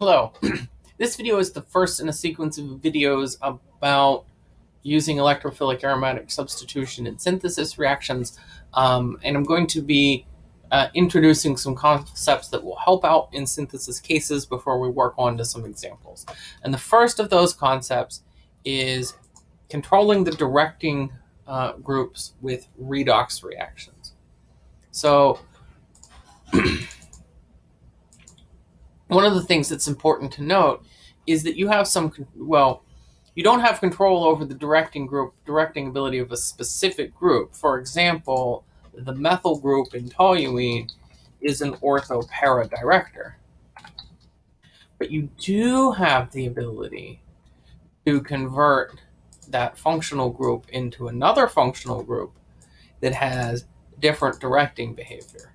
Hello. this video is the first in a sequence of videos about using electrophilic aromatic substitution in synthesis reactions. Um, and I'm going to be uh, introducing some concepts that will help out in synthesis cases before we work on to some examples. And the first of those concepts is controlling the directing uh, groups with redox reactions. So one of the things that's important to note is that you have some, well, you don't have control over the directing group, directing ability of a specific group. For example, the methyl group in toluene is an ortho-para director. But you do have the ability to convert that functional group into another functional group that has different directing behavior.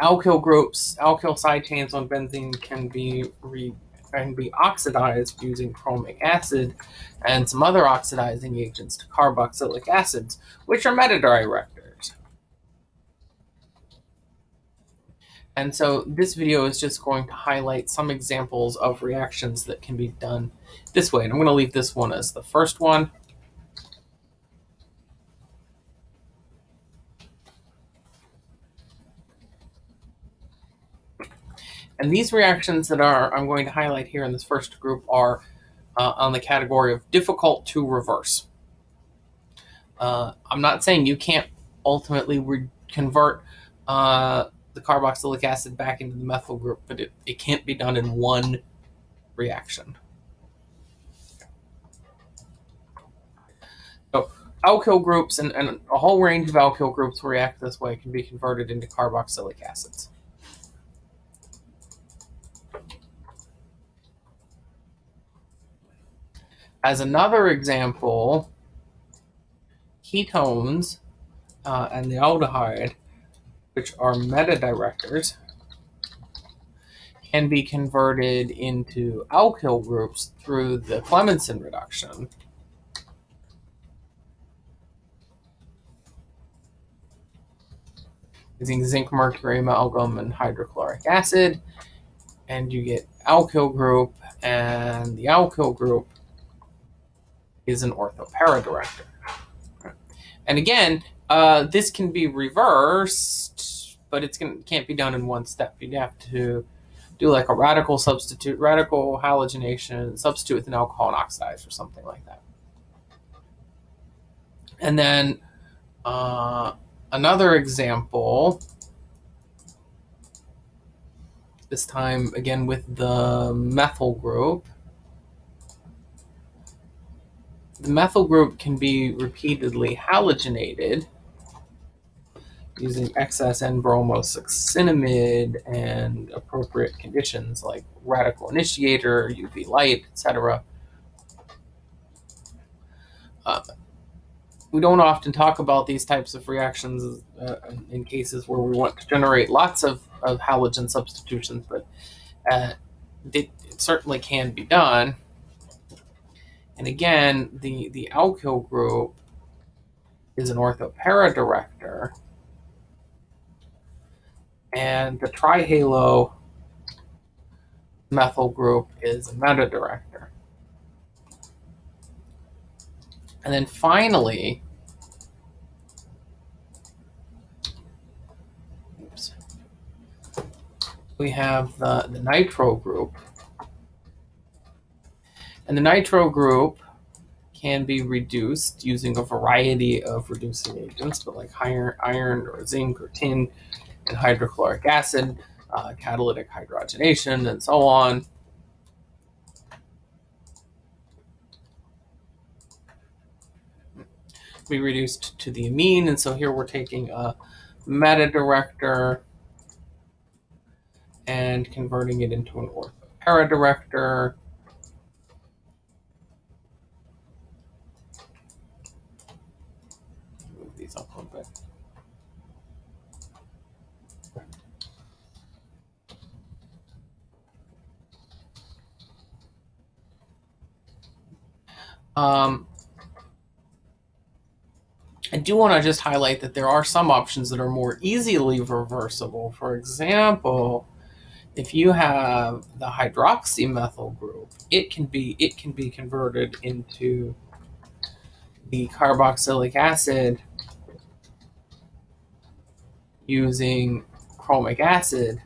Alkyl groups, alkyl side chains on benzene can be re, can be oxidized using chromic acid and some other oxidizing agents to carboxylic acids, which are metadirectors. And so this video is just going to highlight some examples of reactions that can be done this way. And I'm going to leave this one as the first one. And these reactions that are I'm going to highlight here in this first group are uh, on the category of difficult to reverse. Uh, I'm not saying you can't ultimately convert uh, the carboxylic acid back into the methyl group, but it, it can't be done in one reaction. So alkyl groups and, and a whole range of alkyl groups react this way can be converted into carboxylic acids. As another example, ketones uh, and the aldehyde, which are metadirectors, can be converted into alkyl groups through the Clemmensen reduction. Using zinc, mercury, amalgam, and hydrochloric acid, and you get alkyl group, and the alkyl group is an ortho-para director. And again, uh, this can be reversed, but it's can't be done in one step. You'd have to do like a radical substitute, radical halogenation, substitute with an alcohol and oxidize or something like that. And then uh, another example, this time again with the methyl group, the methyl group can be repeatedly halogenated using excess N-bromosuccinimide and appropriate conditions like radical initiator, UV light, etc. Uh, we don't often talk about these types of reactions uh, in cases where we want to generate lots of, of halogen substitutions, but uh, it, it certainly can be done. And again, the, the alkyl group is an ortho-para director. And the trihalo methyl group is a meta director. And then finally, oops, we have the, the nitro group. And the nitro group can be reduced using a variety of reducing agents, but like iron, iron or zinc or tin and hydrochloric acid, uh, catalytic hydrogenation, and so on. Be reduced to the amine, and so here we're taking a meta director and converting it into an ortho director these up a little bit. Um, I do want to just highlight that there are some options that are more easily reversible. For example, if you have the hydroxymethyl group, it can be it can be converted into the carboxylic acid using chromic acid,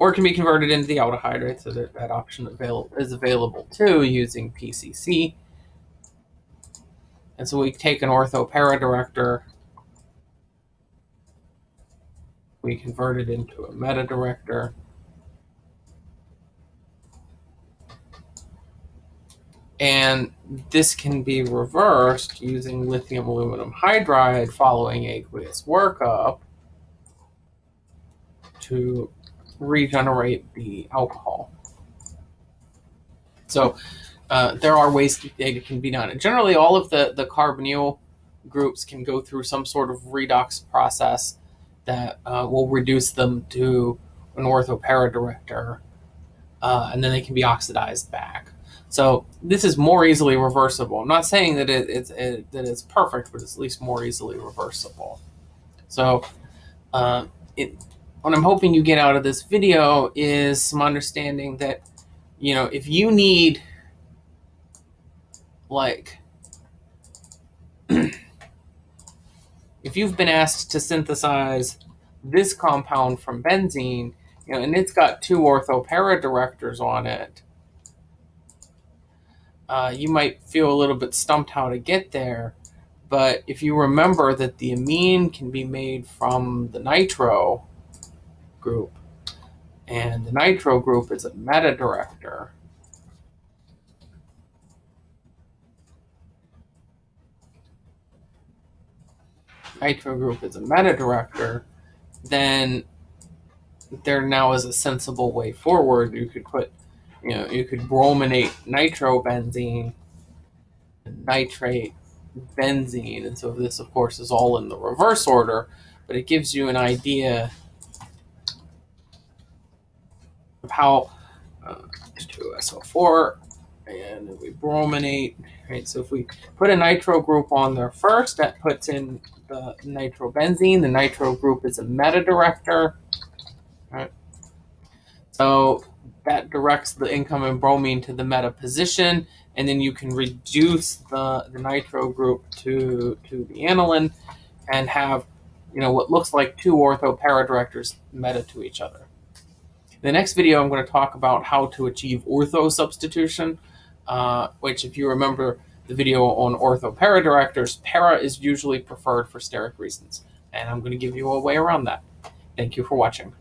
or can be converted into the aldehyde? So that, that option avail- is available too using PCC. And so we take an ortho para director, we convert it into a meta director. And this can be reversed using lithium aluminum hydride following aqueous workup to regenerate the alcohol. So uh, there are ways that it can be done. And generally, all of the, the carbonyl groups can go through some sort of redox process that uh, will reduce them to an orthopara director, uh, and then they can be oxidized back. So this is more easily reversible. I'm not saying that it, it's it, that it's perfect, but it's at least more easily reversible. So uh, it, what I'm hoping you get out of this video is some understanding that, you know, if you need like if you've been asked to synthesize this compound from benzene, you know, and it's got two ortho orthopara directors on it, uh, you might feel a little bit stumped how to get there. But if you remember that the amine can be made from the nitro group, and the nitro group is a meta director, nitro group is a meta director, then there now is a sensible way forward. You could put you know, you could brominate nitrobenzene, nitrate benzene, and so this, of course, is all in the reverse order, but it gives you an idea how uh, 2SO4, and we brominate, right? So if we put a nitro group on there first, that puts in the nitrobenzene. The nitro group is a meta director, right? So that directs the incoming bromine to the meta position, and then you can reduce the, the nitro group to, to the aniline and have you know what looks like two ortho para directors meta to each other. The next video, I'm going to talk about how to achieve ortho substitution, uh, which if you remember the video on ortho para directors, para is usually preferred for steric reasons, and I'm going to give you a way around that. Thank you for watching.